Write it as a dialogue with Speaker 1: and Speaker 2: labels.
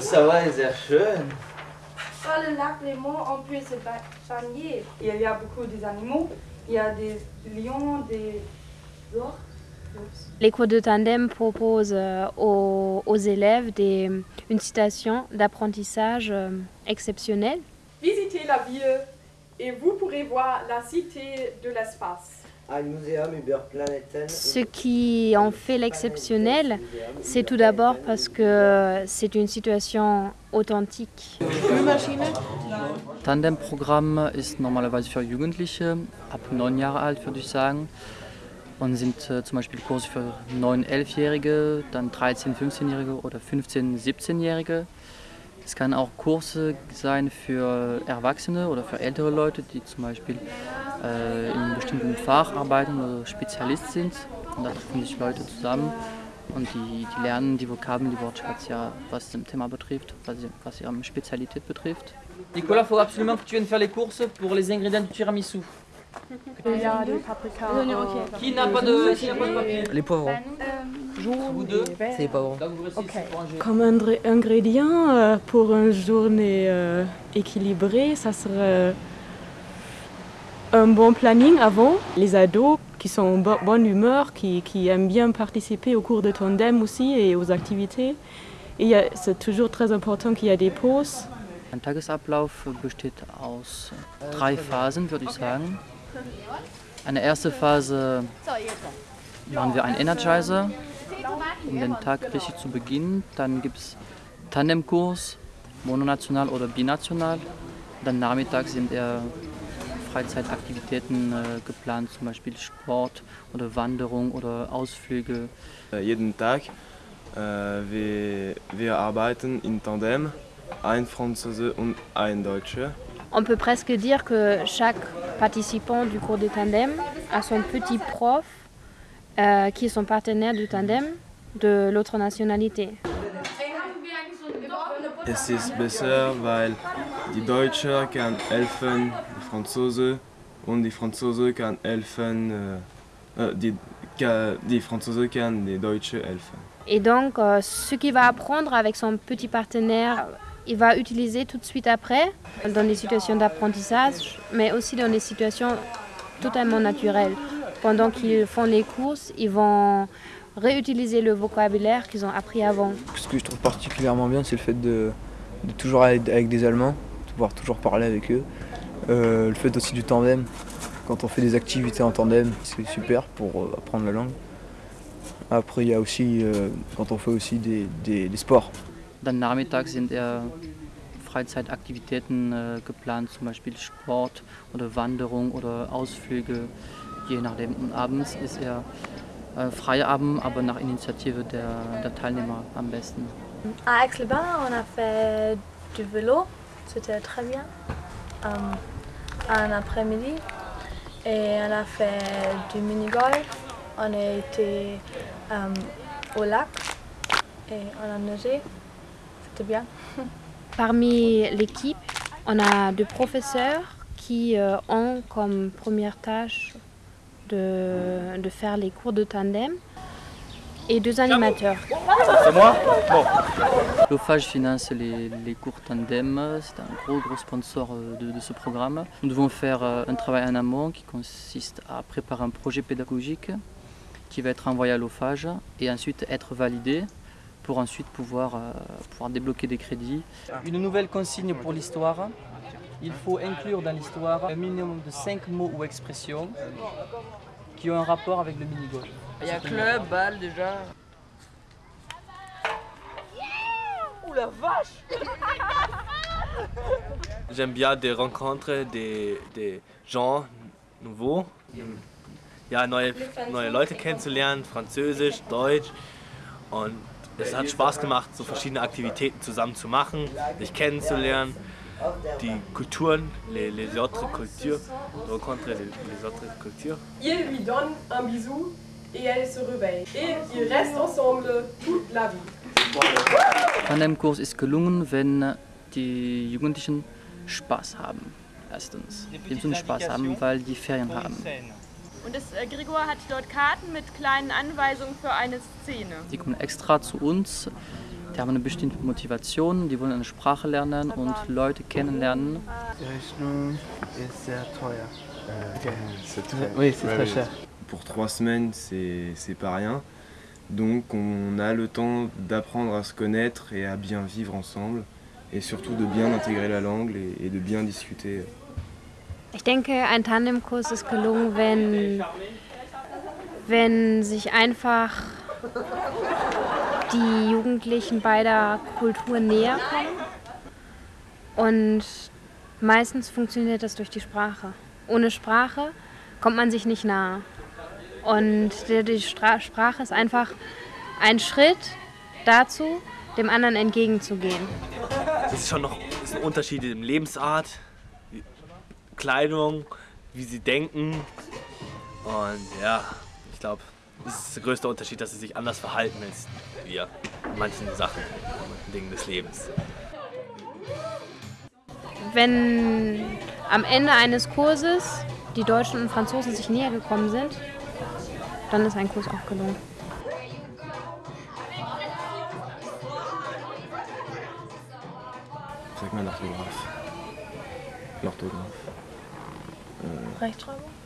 Speaker 1: Ça va, sehr schön.
Speaker 2: Sur le lac Léman, on peut se baigner. Il y a beaucoup d'animaux. Il y a des lions, des ours.
Speaker 3: Les cours de tandem proposent euh, aux, aux élèves des, une situation d'apprentissage euh, exceptionnelle.
Speaker 4: Visitez la ville et vous pourrez voir la cité de l'espace.
Speaker 1: Ein Museum über Planeten.
Speaker 3: Ce qui en fait l'exceptionnel, c'est tout d'abord parce que c'est une situation authentique.
Speaker 5: Tandemprogramm ist normalerweise für Jugendliche ab neun Jahre alt, würde ich sagen. Und sind äh, zum Beispiel Kurse für 9-, 11-Jährige, dann 13-, 15-Jährige oder 15-, 17-Jährige. Es kann auch Kurse sein für Erwachsene oder für ältere Leute, die zum Beispiel äh, in einem bestimmten Fach arbeiten oder Spezialist sind. Und da treffen sich Leute zusammen und die, die lernen die Vokabeln, die Wortschatz, ja, was das Thema betrifft, was, was ihre Spezialität betrifft.
Speaker 6: Nicolas, faut absolument que tu viennes faire les courses pour les ingrédients du tiramisu.
Speaker 4: Il y a des paprikas.
Speaker 6: Qui n'a pas de, qui n'a pas de papier
Speaker 7: Les poivrons.
Speaker 6: Vous deux
Speaker 7: C'est les poivrons.
Speaker 6: Ranger.
Speaker 8: Comme ingr- ingrédient euh, pour une journée euh, équilibrée, ça serait un bon planning avant. Les ados qui sont en bo- bonne humeur, qui, qui aiment bien participer aux cours de tandem aussi et aux activités. A- c'est toujours très important qu'il y ait des pauses.
Speaker 5: Ein Tagesablauf besteht aus drei Phasen, würde ich sagen. Eine erste Phase machen wir einen Energizer, um den Tag richtig zu beginnen. Dann gibt es Tandemkurs, mononational oder binational. Dann nachmittags sind eher Freizeitaktivitäten äh, geplant, zum Beispiel Sport oder Wanderung oder Ausflüge.
Speaker 9: Äh, jeden Tag. Äh, wir, wir arbeiten in Tandem, ein Franzose und ein Deutscher.
Speaker 3: On peut presque dire que chaque participant du cours de tandem a son petit prof euh, qui est son partenaire du tandem de l'autre nationalité.
Speaker 9: Es ist besser, weil die Deutsche kann helfen, die Franzose und die Franzose kann helfen, äh, äh, die, die Franzose kann die Deutsche helfen.
Speaker 3: Et donc, euh, ce qu'il va apprendre avec son petit partenaire, il va utiliser tout de suite après dans des situations d'apprentissage, mais aussi dans des situations totalement naturelles. Pendant qu'ils font les courses, ils vont réutiliser le vocabulaire qu'ils ont appris avant.
Speaker 7: Ce que je trouve particulièrement bien, c'est le fait de, de toujours aller avec des Allemands, pouvoir toujours parler avec eux. Euh, le fait aussi du tandem. Quand on fait des activités en tandem, c'est super pour euh, apprendre la langue. Après, il y a aussi, euh, quand on fait aussi des, des- des sports.
Speaker 5: Dann nachmittags sind eher Freizeitaktivitäten äh, geplant, zum Beispiel Sport oder Wanderung oder Ausflüge, je nachdem. Und abends ist eher äh, Feierabend, aber nach Initiative der, der Teilnehmer am besten.
Speaker 2: À Aix-les-Bains, on a fait du vélo, c'était très bien. Euh, un après-midi. Et on a fait du mini-golf. On a été euh, au lac et on a nagé. C'était bien.
Speaker 3: Parmi l'équipe, on a deux professeurs qui euh, ont comme première tâche de, de faire les cours de tandem et deux animateurs.
Speaker 6: C'est moi Bon.
Speaker 5: L'OFAGE finance les, les cours tandem, c'est un gros gros sponsor euh, de, de ce programme. Nous devons faire euh, un travail en amont qui consiste à préparer un projet pédagogique qui va être envoyé à l'OFAGE et ensuite être validé pour ensuite pouvoir, euh, pouvoir débloquer des crédits
Speaker 6: Une nouvelle consigne pour l'histoire. Il faut inclure dans l'histoire un minimum de 5 mots ou expressions qui ont un rapport avec le mini-golf.
Speaker 7: Il y a club, balle déjà.
Speaker 10: J'aime bien des rencontres des, des gens nouveaux. Ja, neue, neue Leute kennenzulernen, Französisch, Deutsch. Und es hat Spaß gemacht, so verschiedene Aktivitäten zusammen zu machen, sich kennenzulernen. Die Kulturen, les, les autres cultures, rencontrer les, les autres cultures.
Speaker 4: Il lui donne un bisou et elle se réveille. Et ils restent ensemble toute la vie.
Speaker 5: Tandemkurs ist gelungen, wenn die Jugendlichen Spaß haben. Erstens. Die müssen Spaß haben, weil die Ferien haben.
Speaker 11: Und das, äh, Gregor hat dort Karten mit kleinen Anweisungen für eine Szene.
Speaker 5: Die kommen extra zu uns Die haben eine bestimmte Motivation, die wollen eine Sprache lernen und Leute kennenlernen.
Speaker 1: Die Rechnung ist sehr teuer.
Speaker 9: Okay.
Speaker 1: C'est très, oui, c'est très cher.
Speaker 9: Pour trois semaines, c'est pas rien. Donc on a le temps d'apprendre à se connaître et à bien vivre ensemble. Et surtout de bien intégrer la langue et de bien discuter.
Speaker 3: Ich denke, ein Tandemkurs ist gelungen, wenn, wenn sich einfach die Jugendlichen beider Kulturen näher kommen. Und meistens funktioniert das durch die Sprache. Ohne Sprache kommt man sich nicht nahe. Und die, die Stra Sprache ist einfach ein Schritt dazu, dem anderen entgegenzugehen.
Speaker 10: Es ist schon noch es sind Unterschiede in Lebensart, Kleidung, wie sie denken. Und ja, ich glaube, das ist der größte Unterschied, dass sie sich anders verhalten als wir in manchen Sachen, in manchen Dingen des Lebens.
Speaker 3: Wenn am Ende eines Kurses die Deutschen und Franzosen sich näher gekommen sind, dann ist ein Kurs auch gelungen.
Speaker 9: Sag mal l'orthographe. L'orthographe. Euh,
Speaker 2: Rechtschreibung?
Speaker 9: ja.